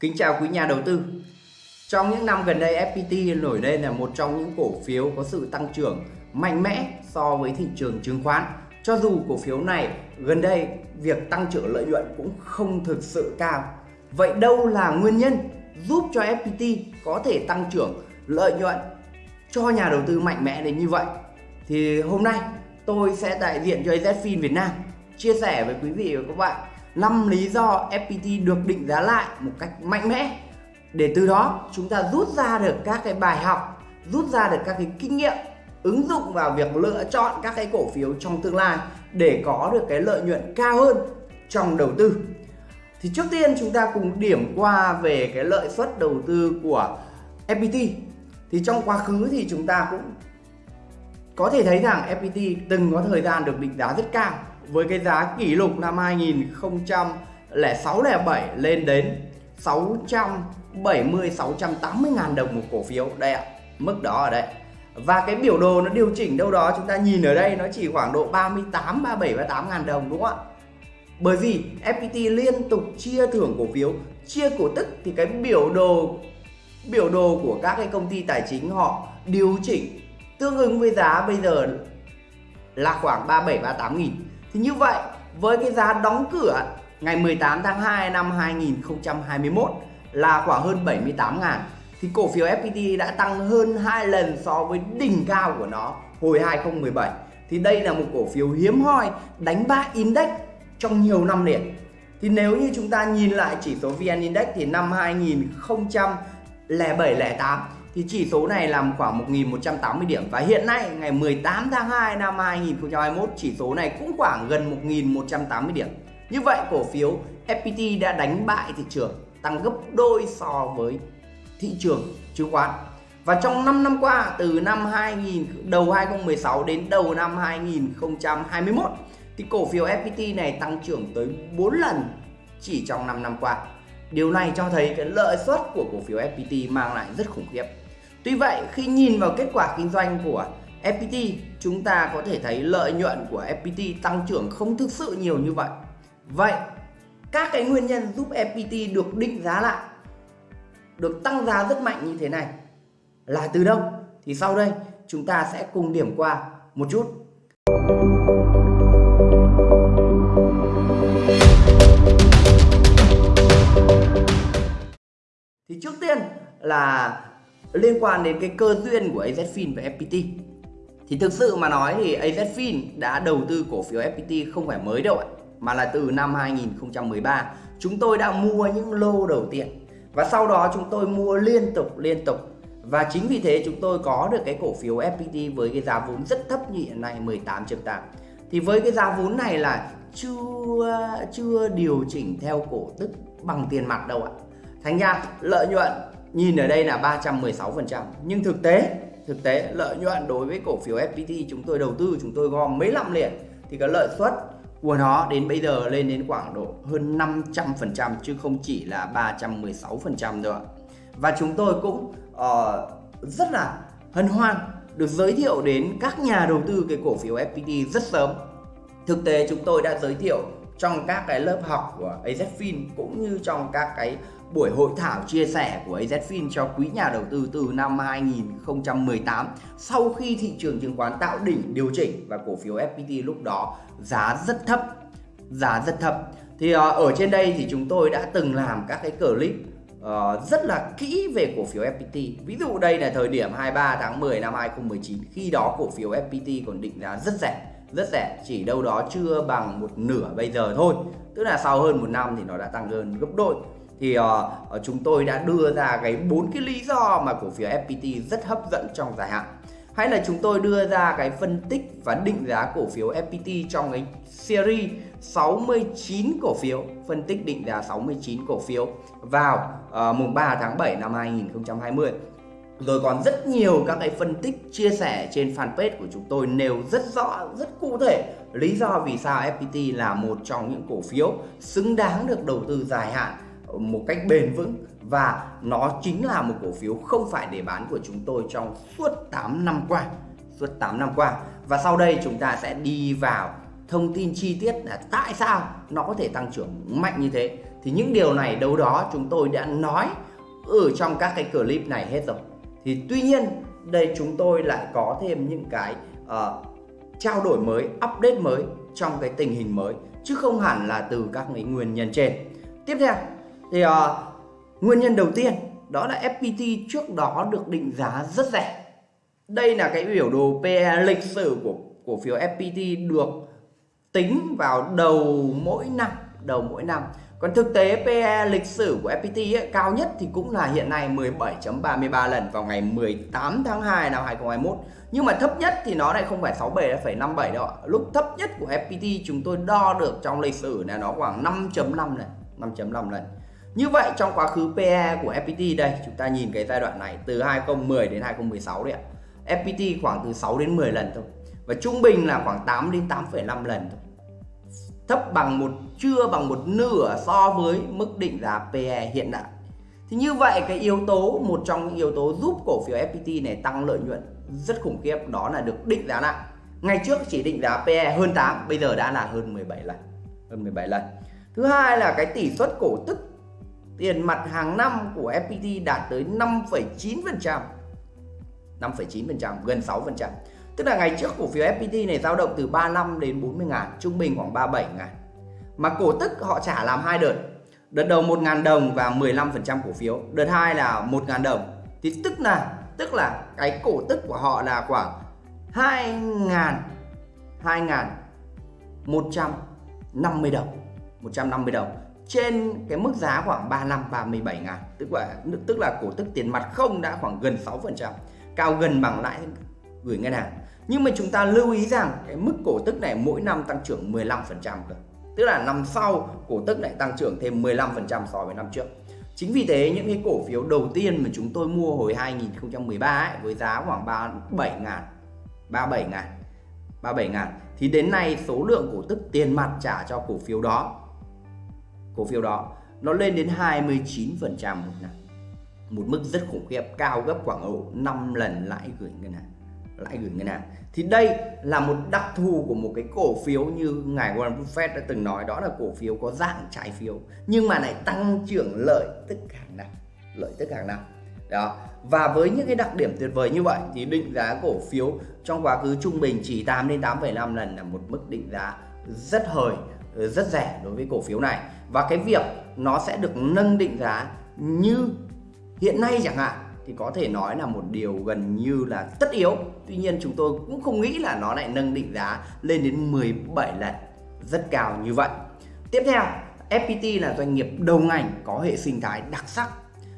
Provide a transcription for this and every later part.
Kính chào quý nhà đầu tư. Trong những năm gần đây FPT nổi lên là một trong những cổ phiếu có sự tăng trưởng mạnh mẽ so với thị trường chứng khoán. Cho dù cổ phiếu này gần đây việc tăng trưởng lợi nhuận cũng không thực sự cao. Vậy đâu là nguyên nhân giúp cho FPT có thể tăng trưởng lợi nhuận cho nhà đầu tư mạnh mẽ đến như vậy? Thì hôm nay tôi sẽ đại diện cho AZFIN Việt Nam, chia sẻ với quý vị và các bạn 5 lý do FPT được định giá lại một cách mạnh mẽ. Để từ đó, chúng ta rút ra được các cái bài học, rút ra được các cái kinh nghiệm, ứng dụng vào việc lựa chọn các cái cổ phiếu trong tương lai để có được cái lợi nhuận cao hơn trong đầu tư. Thì trước tiên chúng ta cùng điểm qua về cái lợi suất đầu tư của FPT thì trong quá khứ thì chúng ta cũng có thể thấy rằng FPT từng có thời gian được định giá rất cao với cái giá kỷ lục năm 2006 07 lên đến 670 680 ngàn đồng một cổ phiếu. Đây ạ, mức đó ở đây. Và cái biểu đồ nó điều chỉnh đâu đó, chúng ta nhìn ở đây, nó chỉ khoảng độ 38 37 38 ngàn đồng, đúng không ạ? Bởi vì FPT liên tục chia thưởng cổ phiếu, chia cổ tức thì cái biểu đồ biểu đồ của các cái công ty tài chính họ điều chỉnh tương ứng với giá bây giờ là khoảng 37 38 nghìn thì như vậy, với cái giá đóng cửa ngày 18 tháng 2 năm 2021 là khoảng hơn 78 ngàn, thì cổ phiếu FPT đã tăng hơn 2 lần so với đỉnh cao của nó hồi 2017 thì đây là một cổ phiếu hiếm hoi, đánh bại index trong nhiều năm liền. Thì nếu như chúng ta nhìn lại chỉ số VN Index thì năm 2007 08 thì chỉ số này làm khoảng 1180 điểm và hiện nay, ngày 18 tháng 2 năm 2021 chỉ số này cũng khoảng gần 1180 điểm. Như vậy, cổ phiếu FPT đã đánh bại thị trường, tăng gấp đôi so với thị trường chứng khoán. Và trong 5 năm qua, từ năm 2000 đầu 2016 đến đầu năm 2021 thì cổ phiếu FPT này tăng trưởng tới 4 lần chỉ trong 5 năm qua. Điều này cho thấy cái lợi suất của cổ phiếu FPT mang lại rất khủng khiếp. Tuy vậy, khi nhìn vào kết quả kinh doanh của FPT chúng ta có thể thấy lợi nhuận của FPT tăng trưởng không thực sự nhiều như vậy. Vậy, các cái nguyên nhân giúp FPT được định giá lại, được tăng giá rất mạnh như thế này là từ đâu? Thì sau đây, chúng ta sẽ cùng điểm qua một chút. Thì trước tiên là liên quan đến cái cơ duyên của AZFIN và FPT thì thực sự mà nói thì AZFIN đã đầu tư cổ phiếu FPT không phải mới đâu ạ, mà là từ năm 2013 chúng tôi đã mua những lô đầu tiên và sau đó chúng tôi mua liên tục liên tục. Và chính vì thế chúng tôi có được cái cổ phiếu FPT với cái giá vốn rất thấp như hiện nay 18.8 thì với cái giá vốn này là chưa chưa điều chỉnh theo cổ tức bằng tiền mặt đâu ạ. Thành ra lợi nhuận nhìn ở đây là 316% nhưng thực tế thực tế lợi nhuận đối với cổ phiếu FPT chúng tôi đầu tư chúng tôi gom mấy năm liền thì cái lợi suất của nó đến bây giờ lên đến khoảng độ hơn 500% chứ không chỉ là 316% nữa ạ. Và chúng tôi cũng uh, rất là hân hoan được giới thiệu đến các nhà đầu tư cái cổ phiếu FPT rất sớm. Thực tế chúng tôi đã giới thiệu trong các cái lớp học của AZFIN cũng như trong các cái buổi hội thảo chia sẻ của AZFIN cho quý nhà đầu tư từ năm 2018 sau khi thị trường chứng khoán tạo đỉnh điều chỉnh và cổ phiếu FPT lúc đó giá rất thấp giá rất thấp. Thì uh, ở trên đây thì chúng tôi đã từng làm các cái clip uh, rất là kỹ về cổ phiếu FPT ví dụ đây là thời điểm 23 tháng 10 năm 2019 khi đó cổ phiếu FPT còn định giá rất rẻ rất rẻ chỉ đâu đó chưa bằng một nửa bây giờ thôi. Tức là sau hơn một năm thì nó đã tăng hơn gấp đôi thì uh, chúng tôi đã đưa ra cái bốn cái lý do mà cổ phiếu FPT rất hấp dẫn trong dài hạn. Hay là chúng tôi đưa ra cái phân tích và định giá cổ phiếu FPT trong cái series 69 cổ phiếu phân tích định giá 69 cổ phiếu vào uh, mùng 3 tháng 7 năm 2020 rồi còn rất nhiều các cái phân tích chia sẻ trên fanpage của chúng tôi nêu rất rõ rất cụ thể lý do vì sao FPT là một trong những cổ phiếu xứng đáng được đầu tư dài hạn một cách bền vững. Và nó chính là một cổ phiếu không phải để bán của chúng tôi trong suốt 8 năm qua suốt 8 năm qua. Và sau đây chúng ta sẽ đi vào thông tin chi tiết là tại sao nó có thể tăng trưởng mạnh như thế. Thì những điều này đâu đó chúng tôi đã nói ở trong các cái clip này hết rồi. Thì tuy nhiên đây chúng tôi lại có thêm những cái uh, trao đổi mới update mới trong cái tình hình mới chứ không hẳn là từ các cái nguyên nhân trên. Tiếp theo thì uh, à, nguyên nhân đầu tiên đó là FPT trước đó được định giá rất rẻ. Đây là cái biểu đồ PE lịch sử của cổ phiếu FPT được tính vào đầu mỗi năm đầu mỗi năm. Còn thực tế PE lịch sử của FPT ấy, cao nhất thì cũng là hiện nay 17.33 lần vào ngày 18 tháng 2 năm 2021 nhưng mà thấp nhất thì nó lại không phải 67,57 đâu ạ. Lúc thấp nhất của FPT chúng tôi đo được trong lịch sử là nó khoảng 5.5 lần 5.5 lần như vậy trong quá khứ PE của FPT đây chúng ta nhìn cái giai đoạn này từ 2010 đến 2016 đấy ạ. FPT khoảng từ 6 đến 10 lần thôi. Và trung bình là khoảng 8 đến 8,5 lần thôi. Thấp bằng một chưa bằng một nửa so với mức định giá PE hiện đại. thì như vậy cái yếu tố một trong những yếu tố giúp cổ phiếu FPT này tăng lợi nhuận rất khủng khiếp đó là được định giá lại ngày trước chỉ định giá PE hơn 8 bây giờ đã là hơn 17 lần hơn 17 lần. Thứ hai là cái tỷ suất cổ tức tiền mặt hàng năm của FPT đạt tới 5,9% 5,9% gần 6% Tức là ngày trước cổ phiếu FPT này dao động từ 35 đến 40 ngàn, trung bình khoảng 37 ngàn. Mà cổ tức họ trả làm hai đợt. Đợt đầu 1 ngàn đồng và 15% cổ phiếu. Đợt hai là 1 ngàn đồng. Thì tức là tức là cái cổ tức của họ là khoảng 2 ngàn 2 ngàn 150 đồng 150 đồng trên cái mức giá khoảng 35 37 ngàn. Tức là tức là cổ tức tiền mặt không đã khoảng gần 6% cao gần bằng lãi gửi ngân hàng. Nhưng mà chúng ta lưu ý rằng cái mức cổ tức này mỗi năm tăng trưởng 15% cơ. Tức là năm sau cổ tức lại tăng trưởng thêm 15% so với năm trước. Chính vì thế những cái cổ phiếu đầu tiên mà chúng tôi mua hồi 2013 ấy, với giá khoảng 37 ngàn 37 ngàn 37 ngàn thì đến nay số lượng cổ tức tiền mặt trả cho cổ phiếu đó cổ phiếu đó nó lên đến 29% một năm. Một mức rất khủng khiếp cao gấp khoảng độ 5 lần lãi gửi ngân hàng lãi gửi ngân hàng. Thì đây là một đặc thù của một cái cổ phiếu như ngài Warren Buffett đã từng nói đó là cổ phiếu có dạng trái phiếu nhưng mà lại tăng trưởng lợi tức hàng năm lợi tức hàng năm. Đó và với những cái đặc điểm tuyệt vời như vậy thì định giá cổ phiếu trong quá khứ trung bình chỉ 8 đến 8,5 lần là một mức định giá rất hời rất rẻ đối với cổ phiếu này. Và cái việc nó sẽ được nâng định giá như hiện nay chẳng hạn, thì có thể nói là một điều gần như là tất yếu. Tuy nhiên chúng tôi cũng không nghĩ là nó lại nâng định giá lên đến 17 lần, rất cao như vậy. Tiếp theo FPT là doanh nghiệp đầu ngành có hệ sinh thái đặc sắc.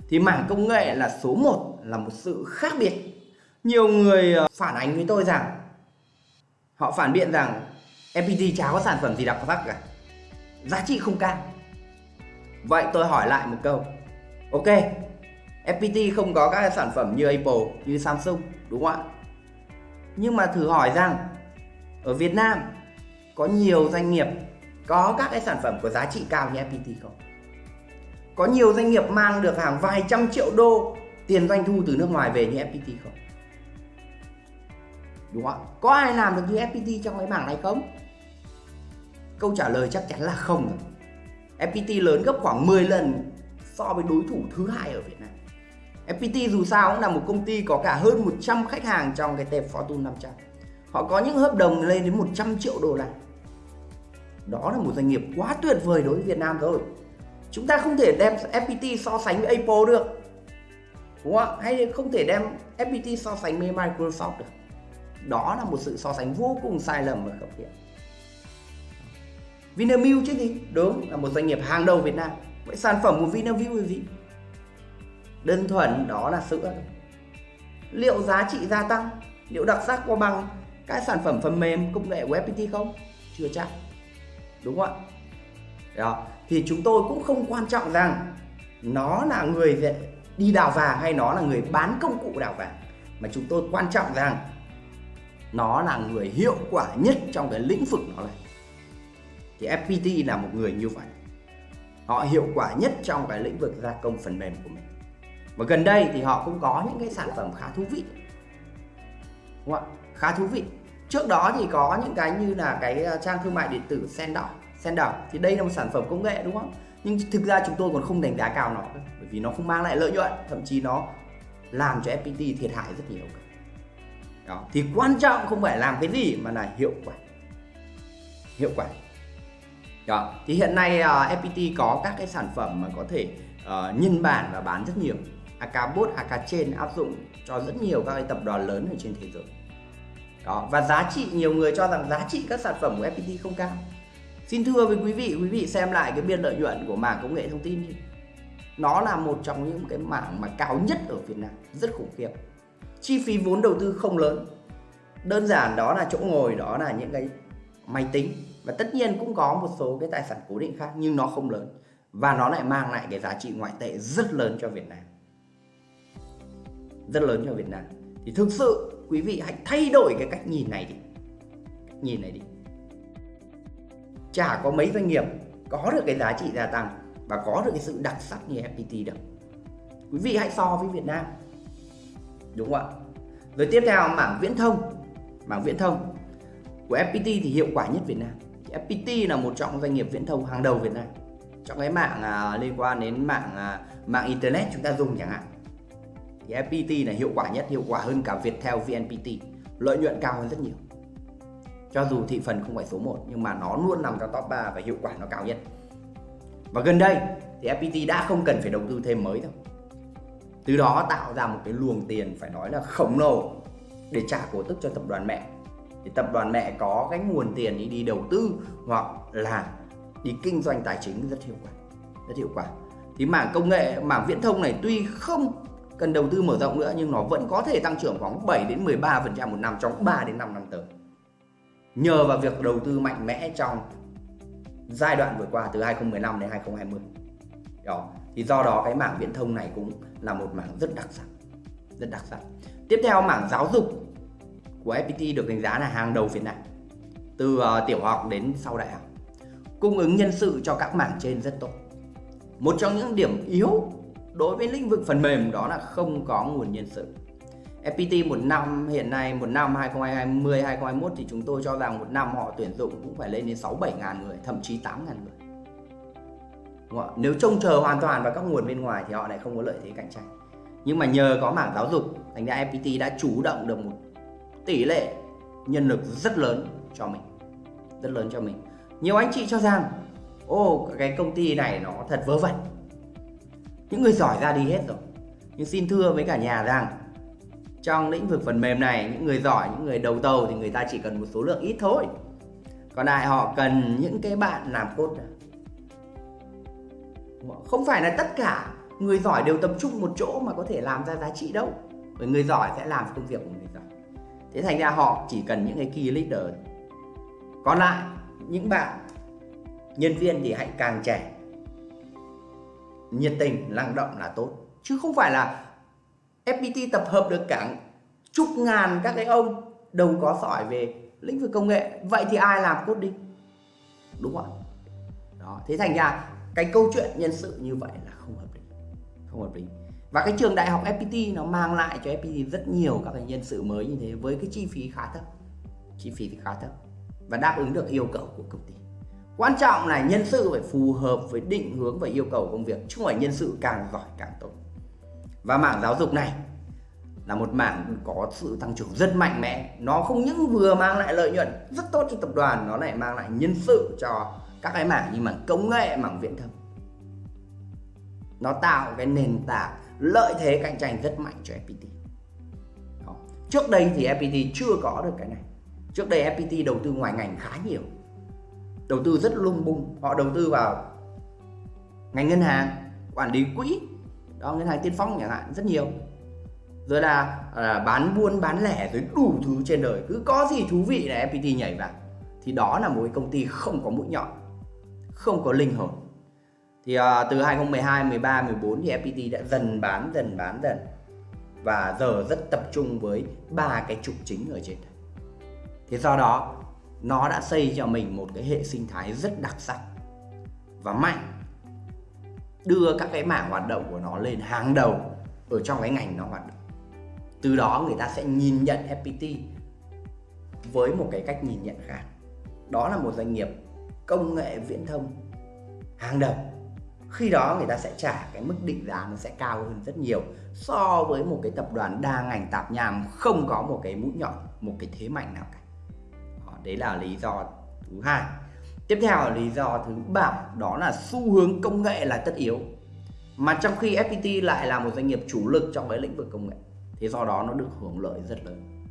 Thì mảng công nghệ là số 1 là một sự khác biệt. Nhiều người ờ, phản ánh với tôi rằng, họ phản biện rằng FPT chả có sản phẩm gì đặc sắc cả giá trị không cao vậy tôi hỏi lại một câu ok FPT không có các sản phẩm như Apple, như Samsung đúng không ạ? Nhưng mà thử hỏi rằng ở Việt Nam có nhiều doanh nghiệp có các cái sản phẩm có giá trị cao như FPT không? Có nhiều doanh nghiệp mang được hàng vài trăm triệu đô tiền doanh thu từ nước ngoài về như FPT không? Đúng không ạ? Có ai làm được như FPT trong cái mảng này không? Câu trả lời chắc chắn là không. FPT lớn gấp khoảng 10 lần so với đối thủ thứ hai ở Việt Nam. FPT dù sao cũng là một công ty có cả hơn 100 khách hàng trong cái tệp Fortune 500. Họ có những hợp đồng lên đến 100 triệu đô la. Đó là một doanh nghiệp quá tuyệt vời đối với Việt Nam rồi. Chúng ta không thể đem FPT so sánh với Apple được. Đúng không? Hay không thể đem FPT so sánh với Microsoft được. Đó là một sự so sánh vô cùng sai lầm và khập khiễng. Vinamilk chứ gì? Đúng, là một doanh nghiệp hàng đầu Việt Nam. Vậy sản phẩm của Vinamilk là gì? đơn thuần đó là sữa. Liệu giá trị gia tăng? Liệu đặc sắc có bằng cái sản phẩm phần mềm, công nghệ của FPT không? Chưa chắc. Đúng không ạ? Đó, thì chúng tôi cũng không quan trọng rằng nó là người đi đào vàng hay nó là người bán công cụ đào vàng. Mà chúng tôi quan trọng rằng nó là người hiệu quả nhất trong cái lĩnh vực nó này thì FPT là một người như vậy. Họ hiệu quả nhất trong cái lĩnh vực gia công phần mềm của mình. Và gần đây thì họ cũng có những cái sản phẩm khá thú vị. Đúng không ạ? Khá thú vị. Trước đó thì có những cái như là cái ờ, trang thương mại điện tử Sendor Sendor thì đây là một sản phẩm công nghệ, đúng không? Nhưng thực ra chúng tôi còn không đánh giá cao nó bởi vì nó không mang lại lợi nhuận. Thậm chí nó làm cho FPT thiệt hại rất nhiều đó. Thì quan trọng không phải làm cái gì mà là hiệu quả. Hiệu quả đó thì hiện nay à, uh, FPT có các cái sản phẩm mà có thể uh, nhân bản và bán rất nhiều. Akabot, Akachain áp dụng cho rất nhiều các cái tập đoàn lớn ở trên thế giới. Đó và giá trị nhiều người cho rằng giá trị các sản phẩm của FPT không cao. Xin thưa với quý vị quý vị xem lại cái biên lợi nhuận của mảng công nghệ thông tin đi. Nó là một trong những cái mảng mà cao nhất ở Việt Nam rất khủng khiếp. Chi phí vốn đầu tư không lớn. Đơn giản đó là chỗ ngồi đó là những cái máy tính và tất nhiên cũng có một số cái tài sản cố định khác, nhưng nó không lớn. Và nó lại mang lại cái giá trị ngoại tệ rất lớn cho Việt Nam. Rất lớn cho Việt Nam. Thì thực sự, quý vị hãy thay đổi cái cách nhìn này đi. Cách nhìn này đi. Chả có mấy doanh nghiệp có được cái giá trị gia tăng và có được cái sự đặc sắc như FPT đâu. Quý vị hãy so với Việt Nam. Đúng không ạ? Rồi tiếp theo, mảng viễn thông. Mảng viễn thông của FPT thì hiệu quả nhất Việt Nam. FPT là một trong doanh nghiệp viễn thông hàng đầu Việt Nam. Trong cái mạng à, liên quan đến mạng à, mạng internet chúng ta dùng chẳng hạn. Thì FPT là hiệu quả nhất hiệu quả hơn cả Viettel VNPT lợi nhuận cao hơn rất nhiều. Cho dù thị phần không phải số 1 nhưng mà nó luôn nằm trong top 3 và hiệu quả nó cao nhất. Và gần đây thì FPT đã không cần phải đầu tư thêm mới đâu. Từ đó tạo ra một cái luồng tiền phải nói là khổng lồ để trả cổ tức cho tập đoàn mẹ thì tập đoàn mẹ có cái nguồn tiền đi đi đầu tư hoặc là đi kinh doanh tài chính rất hiệu quả, rất hiệu quả. Thì mảng công nghệ, mảng viễn thông này tuy không cần đầu tư mở rộng nữa, nhưng nó vẫn có thể tăng trưởng khoảng 7 đến 13% một năm trong 3 đến 5 năm tới. Nhờ vào việc đầu tư mạnh mẽ trong giai đoạn vừa qua từ 2015 đến 2020 đó, thì do đó cái mảng viễn thông này cũng là một mảng rất đặc sắc, rất đặc sắc. Tiếp theo mảng giáo dục của FPT được đánh giá là hàng đầu Việt Nam từ uh, tiểu học đến sau đại học cung ứng nhân sự cho các mảng trên rất tốt. Một trong những điểm yếu đối với lĩnh vực phần mềm đó là không có nguồn nhân sự. FPT một năm hiện nay một năm 2020 2021 thì chúng tôi cho rằng một năm họ tuyển dụng cũng phải lên đến 6 7 ngàn người thậm chí 8 ngàn người. Đúng không? Nếu trông chờ hoàn toàn vào các nguồn bên ngoài thì họ lại không có lợi thế cạnh tranh. Nhưng mà nhờ có mảng giáo dục thành ra FPT đã chủ động được một tỷ lệ nhân lực rất lớn cho mình, rất lớn cho mình. Nhiều anh chị cho rằng, ô, cái công ty này nó thật vớ vẩn. Những người giỏi ra đi hết rồi. Nhưng xin thưa với cả nhà rằng, trong lĩnh vực phần mềm này, những người giỏi, những người đầu tàu thì người ta chỉ cần một số lượng ít thôi. Còn lại họ cần những cái bạn làm cốt không phải là tất cả người giỏi đều tập trung một chỗ mà có thể làm ra giá trị đâu. Bởi người giỏi sẽ làm công việc của mình thế thành ra họ chỉ cần những cái key leader. Còn lại, những bạn, nhân viên thì hãy càng trẻ. Nhiệt tình, năng động là tốt. Chứ không phải là FPT tập hợp được cả chục ngàn các cái ông đâu có giỏi về lĩnh vực công nghệ. Vậy thì ai làm coding đúng không đó, thế thành ra cái câu chuyện nhân sự như vậy là không hợp lý. Không hợp lý và cái trường đại học FPT nó mang lại cho FPT rất nhiều các cái nhân sự mới như thế với cái chi phí khá thấp. Chi phí thì khá thấp và đáp ứng được yêu cầu của công ty. Quan trọng là nhân sự phải phù hợp với định hướng và yêu cầu công việc, chứ không phải nhân sự càng giỏi càng tốt. Và mảng giáo dục này là một mảng có sự tăng trưởng rất mạnh mẽ. Nó không những vừa mang lại lợi nhuận rất tốt cho tập đoàn, nó lại mang lại nhân sự cho các cái mảng như mảng công nghệ, mảng viễn thông. Nó tạo cái nền tảng lợi thế cạnh tranh rất mạnh cho FPT Đó. trước đây thì FPT chưa có được cái này. Trước đây FPT đầu tư ngoài ngành khá nhiều. Đầu tư rất lung bung. Họ đầu tư vào ngành ngân hàng quản lý quỹ. Đó ngân hàng tiên phong chẳng hạn rất nhiều. Rồi là, là bán buôn bán lẻ rồi đủ thứ trên đời. Cứ có gì thú vị là FPT nhảy vào. Thì đó là một cái công ty không có mũi nhọn không có linh hồn thì uh, từ 2012 13 14 thì FPT đã dần bán dần bán dần. Và giờ rất tập trung với ba cái trục chính ở trên. Đây thế do đó nó đã xây cho mình một cái hệ sinh thái rất đặc sắc và mạnh. Đưa các cái mảng hoạt động của nó lên hàng đầu ở trong cái ngành nó hoạt động. Từ đó người ta sẽ nhìn nhận FPT với một cái cách nhìn nhận khác. Đó là một doanh nghiệp công nghệ viễn thông hàng đầu khi đó người ta sẽ trả cái mức định giá nó sẽ cao hơn rất nhiều so với một cái tập đoàn đa ngành tạp nham không có một cái mũi nhọn một cái thế mạnh nào cả. Đó, đấy là lý do thứ hai. Tiếp theo là lý do thứ ba đó là xu hướng công nghệ là tất yếu. Mà trong khi FPT lại là một doanh nghiệp chủ lực trong cái lĩnh vực công nghệ thế do đó nó được hưởng lợi rất lớn.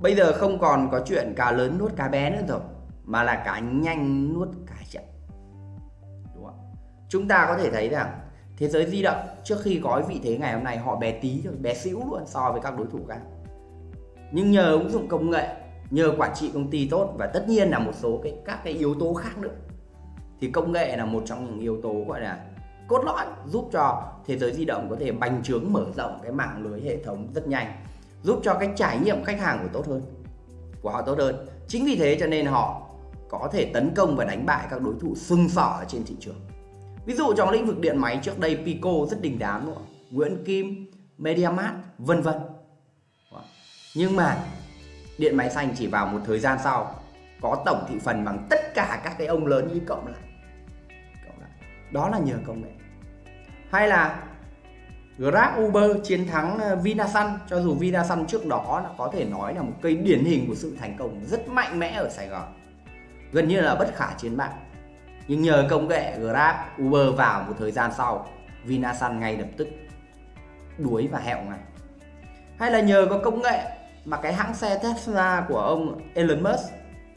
Bây giờ không còn có chuyện cá lớn nuốt cá bé nữa rồi mà là cá nhanh nuốt cá chậm chúng ta có thể thấy rằng thế giới di động trước khi có vị thế ngày hôm nay, họ bé tí bé xíu luôn so với các đối thủ khác. Nhưng nhờ ứng dụng công nghệ, nhờ quản trị công ty tốt và tất nhiên là một số cái, các cái yếu tố khác nữa, thì công nghệ là một trong những yếu tố gọi là cốt lõi giúp cho thế giới di động có thể bành trướng, mở rộng cái mạng lưới hệ thống rất nhanh, giúp cho cái trải nghiệm khách hàng của tốt hơn, của họ tốt hơn. Chính vì thế cho nên họ có thể tấn công và đánh bại các đối thủ sưng sỏ ở trên thị trường ví dụ trong lĩnh vực điện máy trước đây Pico rất đình đám đúng không? Nguyễn Kim MediaMart, vân vân. Nhưng mà điện máy xanh chỉ vào một thời gian sau có tổng thị phần bằng tất cả các cái ông lớn như cộng lại cộng lại đó là nhờ công nghệ. Hay là Grab Uber chiến thắng ờ, Vinasun. Cho dù Vinasun trước đó là có thể nói là một cây điển hình của sự thành công rất mạnh mẽ ở Sài Gòn. Gần như là bất khả chiến bại nhưng nhờ công nghệ Grab, Uber vào một thời gian sau, Vinasun ngay lập tức đuối và hẹo ngay hay là nhờ có công nghệ mà cái hãng xe Tesla của ông Elon Musk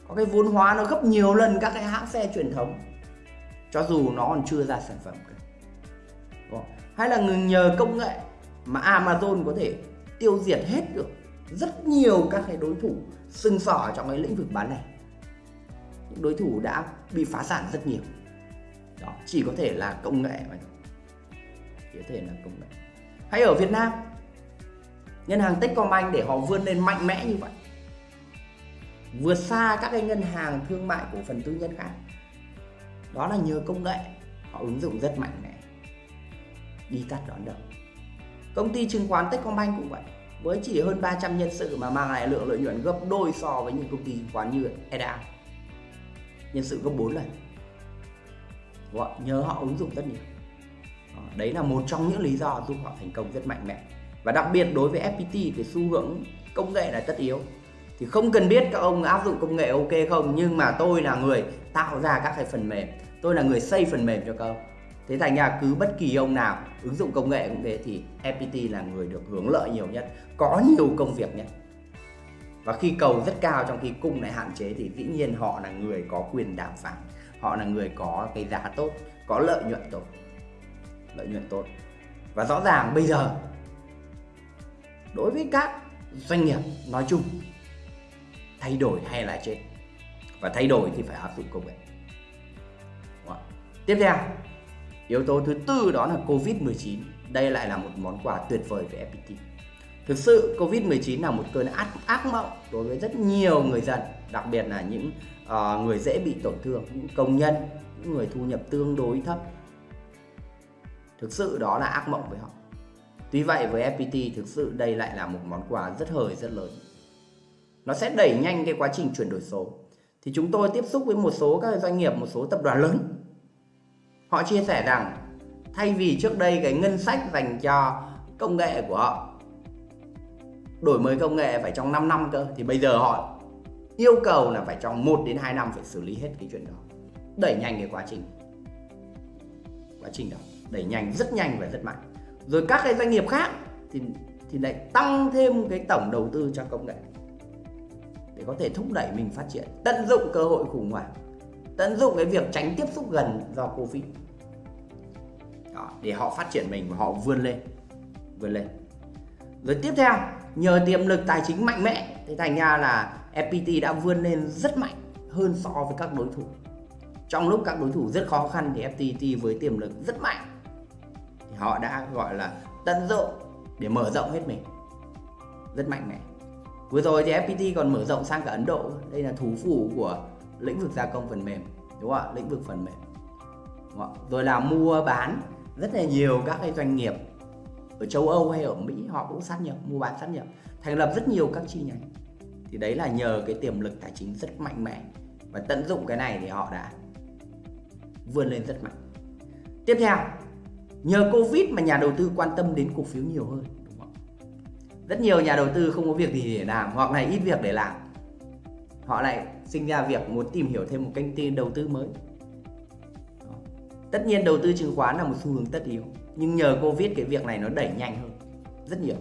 có cái vốn hóa nó gấp nhiều lần các cái hãng xe truyền thống, cho dù nó còn chưa ra sản phẩm cả hay là nhờ công nghệ mà Amazon có thể tiêu diệt hết được rất nhiều các cái đối thủ sưng sỏ trong cái lĩnh vực bán lẻ những đối thủ đã bị phá sản rất nhiều. Đó, chỉ có thể là công nghệ mà chỉ có thể là công nghệ. Hay ở Việt Nam, ngân hàng Techcombank để họ vươn lên mạnh mẽ như vậy, vượt xa các cái ngân hàng thương mại cổ phần tư nhân khác, đó là nhờ công nghệ, họ ứng dụng rất mạnh mẽ. Đi tắt đón đầu. Công ty chứng khoán Techcombank cũng vậy, với chỉ hơn 300 nhân sự mà mang lại lượng lợi nhuận gấp đôi so với những công ty chứng khoán như EDA nhân sự gấp 4 lần. Gọi, nhớ họ ứng dụng rất nhiều. Ờ, đấy là một trong những lý do giúp họ thành công rất mạnh mẽ. Và đặc biệt đối với FPT thì xu hướng công nghệ là tất yếu. Thì không cần biết các ông áp dụng công nghệ ok không nhưng mà tôi là người tạo ra các cái phần mềm. Tôi là người xây phần mềm cho các ông. Thế thành ra cứ bất kỳ ông nào ứng dụng công nghệ cũng thế thì FPT là người được hưởng lợi nhiều nhất có nhiều công việc nhất và khi cầu rất cao trong khi cung lại hạn chế thì dĩ nhiên họ là người có quyền đàm phán. Họ là người có cái giá tốt, có lợi nhuận tốt. Lợi nhuận tốt. Và rõ ràng bây giờ, đối với các doanh nghiệp nói chung, thay đổi hay là chết. Và thay đổi thì phải áp dụng công nghệ. Tiếp theo, yếu tố thứ tư đó là Covid-19 đây lại là một món quà tuyệt vời về FPT Thực sự Covid-19 là một cơn ác, ác mộng đối với rất nhiều người dân đặc biệt là những uh, người dễ bị tổn thương những công nhân những người thu nhập tương đối thấp thực sự đó là ác mộng với họ Tuy vậy với FPT thực sự đây lại là một món quà rất hời rất lớn. Nó sẽ đẩy nhanh cái quá trình chuyển đổi số. Thì chúng tôi tiếp xúc với một số các doanh nghiệp, một số tập đoàn lớn. Họ chia sẻ rằng thay vì trước đây cái ngân sách dành cho công nghệ của họ đổi mới công nghệ phải trong 5 năm cơ thì bây giờ họ yêu cầu là phải trong 1 đến 2 năm phải xử lý hết cái chuyện đó. Đẩy nhanh cái quá trình. Quá trình đó, đẩy nhanh rất nhanh và rất mạnh. Rồi các cái doanh nghiệp khác thì thì lại tăng thêm cái tổng đầu tư cho công nghệ để có thể thúc đẩy mình phát triển. Tận dụng cơ hội khủng hoảng. Tận dụng cái việc tránh tiếp xúc gần do covid. Đó, để họ phát triển mình và họ vươn lên. Vươn lên. Rồi tiếp theo nhờ tiềm lực tài chính mạnh mẽ, thì thành ra là FPT đã vươn lên rất mạnh hơn so với các đối thủ. Trong lúc các đối thủ rất khó khăn, thì FPT với tiềm lực rất mạnh, thì họ đã gọi là tận dụng để mở rộng hết mình. Rất mạnh mẽ. Vừa rồi thì FPT còn mở rộng sang cả Ấn Độ. Đây là thủ phủ của lĩnh vực gia công phần mềm, đúng không ạ? Lĩnh vực phần mềm. Đúng không? rồi là mua bán rất là nhiều các cái doanh nghiệp ở châu Âu hay ở Mỹ họ cũng sát nhập, mua bán sát nhập, thành lập rất nhiều các chi nhánh. Thì đấy là nhờ cái tiềm lực tài chính rất mạnh mẽ và tận dụng cái này thì họ đã vươn lên rất mạnh. Tiếp theo, nhờ covid mà nhà đầu tư quan tâm đến cổ phiếu nhiều hơn, đúng không? rất nhiều nhà đầu tư không có việc gì để làm hoặc là ít việc để làm. Họ lại sinh ra việc muốn tìm hiểu thêm một kênh tin đầu tư mới. Tất nhiên đầu tư chứng khoán là một xu hướng tất yếu nhưng nhờ covid cái việc này nó đẩy nhanh hơn, rất nhiều.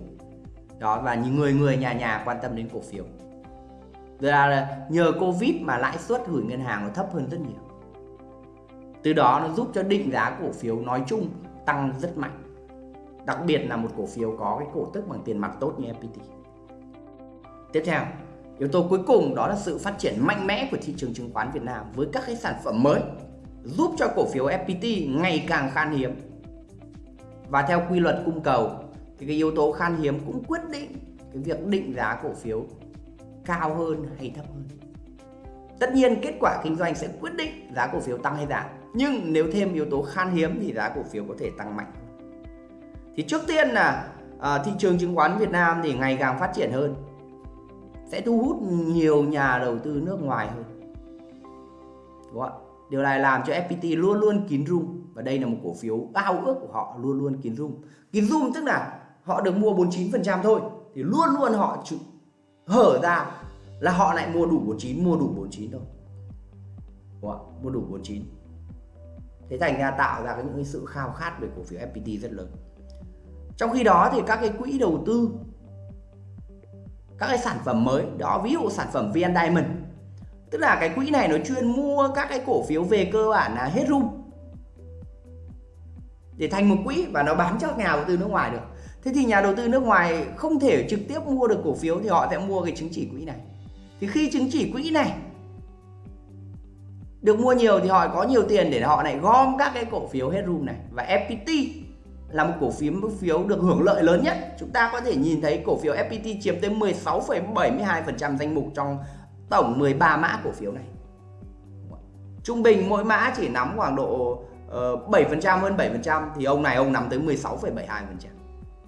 Đó, và những người người nhà nhà quan tâm đến cổ phiếu. Rồi là nhờ covid mà lãi suất gửi ngân hàng nó thấp hơn rất nhiều. Từ đó nó giúp cho định giá cổ phiếu nói chung tăng rất mạnh. Đặc biệt là một cổ phiếu có cái cổ tức bằng tiền mặt tốt như FPT tiếp theo, yếu tố cuối cùng đó là sự phát triển mạnh mẽ của thị trường chứng khoán Việt Nam với các cái sản phẩm mới, giúp cho cổ phiếu FPT ngày càng khan hiếm và theo quy luật cung cầu thì cái yếu tố khan hiếm cũng quyết định cái việc định giá cổ phiếu cao hơn hay thấp hơn. Tất nhiên kết quả kinh doanh sẽ quyết định giá cổ phiếu tăng hay giảm nhưng nếu thêm yếu tố khan hiếm thì giá cổ phiếu có thể tăng mạnh. Thì trước tiên là à, thị trường chứng khoán Việt Nam thì ngày càng phát triển hơn sẽ thu hút nhiều nhà đầu tư nước ngoài hơn. Đúng không điều này làm cho FPT luôn luôn kín rung và đây là một cổ phiếu ao ước của họ luôn luôn kín room kín room tức là họ được mua 49% thôi. Thì luôn luôn họ hở ra là họ lại mua đủ 49 mua đủ 49 thôi. Đúng không? mua đủ 49 thế thành ra tạo ra những cái sự khao khát về cổ phiếu FPT rất lớn. Trong khi đó thì các cái quỹ đầu tư, các cái sản phẩm mới, đó ví dụ sản phẩm VN Diamond. Tức là cái quỹ này nó chuyên mua các cái cổ phiếu về cơ bản là hết room để thành một quỹ và nó bán cho nhà đầu tư nước ngoài được. Thế thì nhà đầu tư nước ngoài không thể trực tiếp mua được cổ phiếu thì họ sẽ mua cái chứng chỉ quỹ này. Thì khi chứng chỉ quỹ này được mua nhiều thì họ có nhiều tiền để họ lại gom các cái cổ phiếu hết room này. Và FPT là một cổ phiếu một phiếu được hưởng lợi lớn nhất. Chúng ta có thể nhìn thấy cổ phiếu FPT chiếm tới 16,72% danh mục trong tổng 13 mã cổ phiếu này. Trung bình mỗi mã chỉ nắm khoảng độ Ờ, uh, 7% hơn 7% thì ông này ông nắm tới 16,72%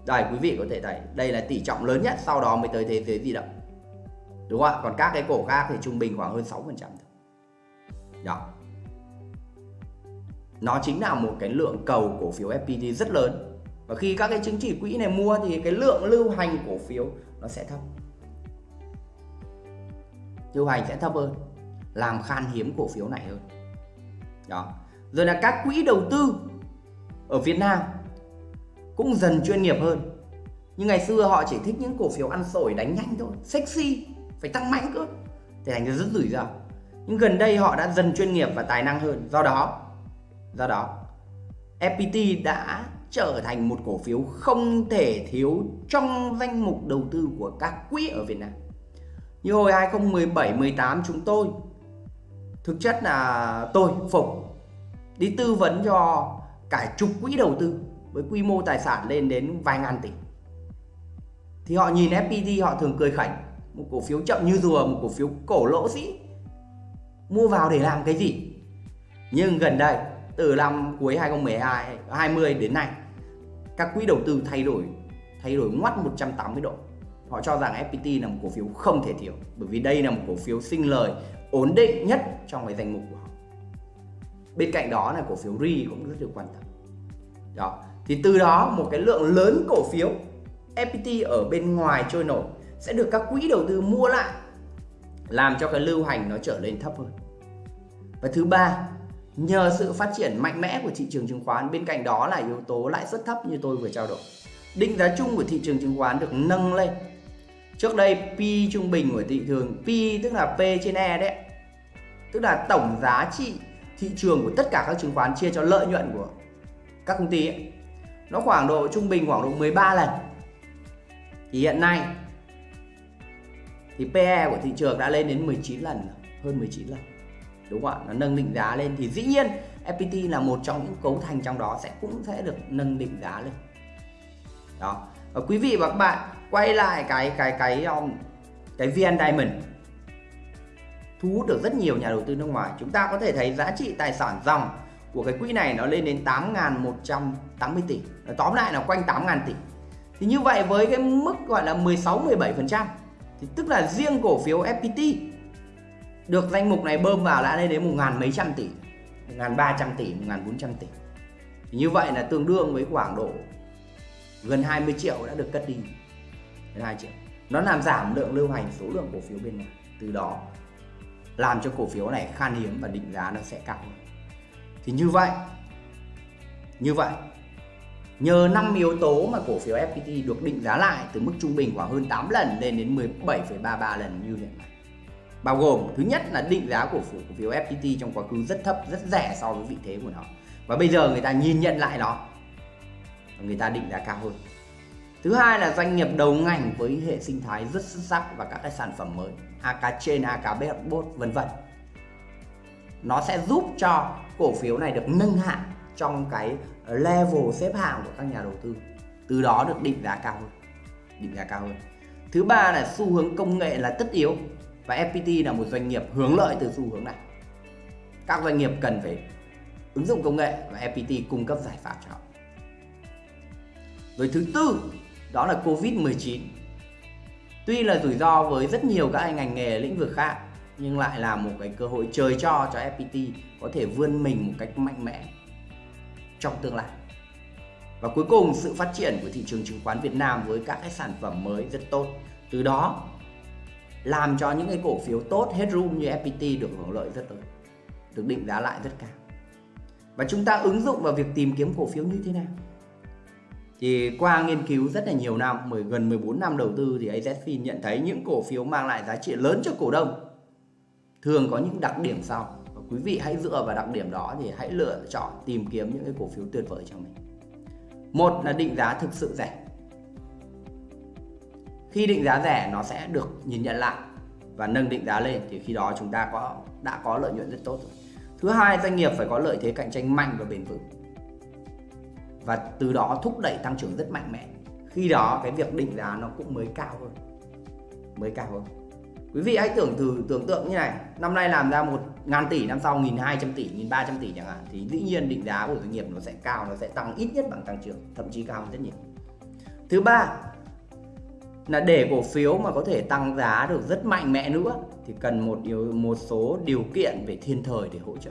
đây quý vị có thể thấy đây là tỷ trọng lớn nhất sau đó mới tới thế giới di động. Đúng không ạ? Còn các cái cổ khác thì trung bình khoảng hơn 6% thôi. Đó. Nó chính là một cái lượng cầu cổ phiếu FPT rất lớn. Và khi các cái chứng chỉ quỹ này mua thì cái lượng lưu hành cổ phiếu nó sẽ thấp. Lưu hành sẽ thấp hơn làm khan hiếm cổ phiếu này hơn. Đó rồi là các quỹ đầu tư ở Việt Nam cũng dần chuyên nghiệp hơn. Nhưng ngày xưa họ chỉ thích những cổ phiếu ăn sổi đánh nhanh thôi, sexy, phải tăng mạnh cơ. Thì thành ra rất rủi ro. Nhưng gần đây họ đã dần chuyên nghiệp và tài năng hơn. Do đó do đó FPT đã trở thành một cổ phiếu không thể thiếu trong danh mục đầu tư của các quỹ ở Việt Nam. Như hồi 2017 18 chúng tôi, thực chất là tôi Phục đi tư vấn cho cả chục quỹ đầu tư với quy mô tài sản lên đến vài ngàn tỷ. Thì họ nhìn FPT họ thường cười khảnh. Một cổ phiếu chậm như rùa, một cổ phiếu cổ lỗ sĩ. Mua vào để làm cái gì? Nhưng gần đây, từ năm cuối 2012 20 đến nay, các quỹ đầu tư thay đổi thay đổi ngoắt 180 độ. Họ cho rằng FPT là một cổ phiếu không thể thiếu, bởi vì đây là một cổ phiếu sinh lời ổn định nhất trong cái danh mục của họ bên cạnh đó là cổ phiếu RI cũng rất được quan tâm. Đó. Thì từ đó một cái lượng lớn cổ phiếu FPT ở bên ngoài trôi nổi sẽ được các quỹ đầu tư mua lại, làm cho cái lưu hành nó trở lên thấp hơn. Và thứ ba, nhờ sự phát triển mạnh mẽ của thị trường chứng khoán, bên cạnh đó là yếu tố lãi suất thấp như tôi vừa trao đổi. Định giá chung của thị trường chứng khoán được nâng lên. Trước đây P trung bình của thị trường, P tức là P trên E đấy tức là tổng giá trị thị trường của tất cả các chứng khoán chia cho lợi nhuận của các công ty ấy. nó khoảng độ trung bình khoảng độ 13 lần. Thì hiện nay thì PE của thị trường đã lên đến 19 lần hơn 19 lần đúng không ạ? Nó nâng định giá lên. Thì dĩ nhiên FPT là một trong những cấu thành trong đó sẽ cũng sẽ được nâng định giá lên. Đó. Và quý vị và các bạn quay lại cái cái cái cái, cái VN Diamond thu hút được rất nhiều nhà đầu tư nước ngoài. Chúng ta có thể thấy giá trị tài sản dòng của cái quỹ này nó lên đến 8.180 tỷ. Nó tóm lại là quanh 8.000 tỷ. Thì như vậy với cái mức gọi là 16-17% thì tức là riêng cổ phiếu FPT được danh mục này bơm vào đã lên đến một ngàn mấy trăm tỷ, một ngàn ba trăm tỷ, một ngàn bốn trăm tỷ. Thì như vậy là tương đương với khoảng độ gần 20 triệu đã được cất đi. Gần 2 triệu. Nó làm giảm lượng lưu hành số lượng cổ phiếu bên ngoài từ đó làm cho cổ phiếu này khan hiếm và định giá nó sẽ cao hơn. Thì như vậy như vậy nhờ 5 yếu tố mà cổ phiếu FPT được định giá lại từ mức trung bình khoảng hơn 8 lần lên đến 17,33 lần như hiện nay. Bao gồm thứ nhất là định giá cổ phiếu cổ phiếu FPT trong quá khứ rất thấp rất rẻ so với vị thế của nó. Và bây giờ người ta nhìn nhận lại nó người ta định giá cao hơn thứ hai là doanh nghiệp đầu ngành với hệ sinh thái rất xuất sắc và các cái sản phẩm mới AK trên AK bot vân vân. Nó sẽ giúp cho cổ phiếu này được nâng hạng trong cái level xếp hạng của các nhà đầu tư, từ đó được định giá cao hơn, định giá cao hơn. Thứ ba là xu hướng công nghệ là tất yếu và FPT là một doanh nghiệp hướng lợi từ xu hướng này. Các doanh nghiệp cần phải ứng dụng công nghệ và FPT cung cấp giải pháp cho họ. Rồi thứ tư đó là Covid-19 tuy là rủi ro với rất nhiều các ngành nghề lĩnh vực khác, nhưng lại là một cái cơ hội trời cho cho FPT có thể vươn mình một cách mạnh mẽ trong tương lai. Và cuối cùng, sự phát triển của thị trường chứng khoán Việt Nam với các cái sản phẩm mới rất tốt. Từ đó, làm cho những cái cổ phiếu tốt hết room như FPT được hưởng lợi rất lớn, được định giá lại rất cao. Và chúng ta ứng dụng vào việc tìm kiếm cổ phiếu như thế nào? Thì qua nghiên cứu rất là nhiều năm, mười gần 14 năm đầu tư thì AZFIN nhận thấy những cổ phiếu mang lại giá trị lớn cho cổ đông thường có những đặc điểm sau. Và quý vị hãy dựa vào đặc điểm đó thì hãy lựa chọn tìm kiếm những cái cổ phiếu tuyệt vời cho mình. Một là định giá thực sự rẻ. Khi định giá rẻ nó sẽ được nhìn nhận lại và nâng định giá lên thì khi đó chúng ta có đã có lợi nhuận rất tốt rồi. Thứ hai, doanh nghiệp phải có lợi thế cạnh tranh mạnh và bền vững và từ đó thúc đẩy tăng trưởng rất mạnh mẽ. Khi đó cái việc định giá nó cũng mới cao hơn. Mới cao hơn. Quý vị hãy tưởng thử, tưởng tượng như này. Năm nay làm ra một ngàn tỷ, năm sau nghìn hai trăm tỷ nghìn ba trăm tỷ chẳng hạn. Thì dĩ nhiên định giá của doanh nghiệp nó sẽ cao, nó sẽ tăng ít nhất bằng tăng trưởng, thậm chí cao hơn rất nhiều. Thứ ba là để cổ phiếu mà có thể tăng giá được rất mạnh mẽ nữa thì cần một điều, một số điều kiện về thiên thời để hỗ trợ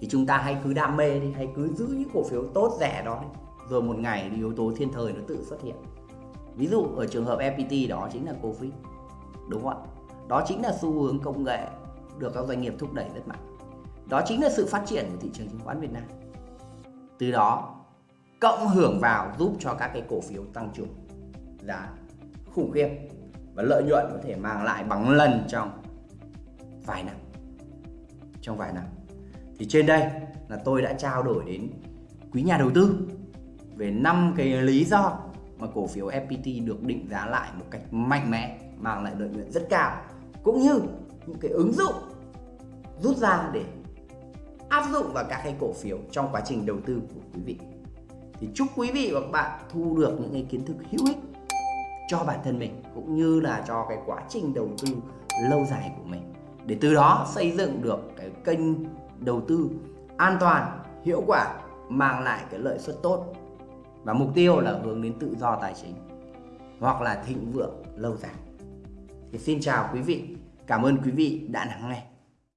thì chúng ta hãy cứ đam mê đi, hãy cứ giữ những cổ phiếu tốt rẻ đó đi. Rồi một ngày thì yếu tố thiên thời nó tự xuất hiện. Ví dụ ở trường hợp FPT đó chính là Covid đúng không ạ? Đó chính là xu hướng công nghệ được các doanh nghiệp thúc đẩy rất mạnh. Đó chính là sự phát triển của thị trường chứng khoán Việt Nam. Từ đó, cộng hưởng vào giúp cho các cái cổ phiếu tăng trưởng giá khủng khiếp và lợi nhuận có thể mang lại bằng lần trong vài năm. Trong vài năm thì trên đây là tôi đã trao đổi đến quý nhà đầu tư về năm cái lý do mà cổ phiếu FPT được định giá lại một cách mạnh mẽ, mang lại lợi nhuận rất cao, cũng như những cái ứng dụng rút ra để áp dụng vào các cái cổ phiếu trong quá trình đầu tư của quý vị. Thì chúc quý vị và các bạn thu được những cái kiến thức hữu ích cho bản thân mình, cũng như là cho cái quá trình đầu tư lâu dài của mình. Để từ đó xây dựng được cái kênh đầu tư an toàn, hiệu quả, mang lại cái lợi suất tốt. Và mục tiêu là hướng đến tự do tài chính hoặc là thịnh vượng lâu dài. Thì xin chào quý vị, cảm ơn quý vị đã lắng nghe.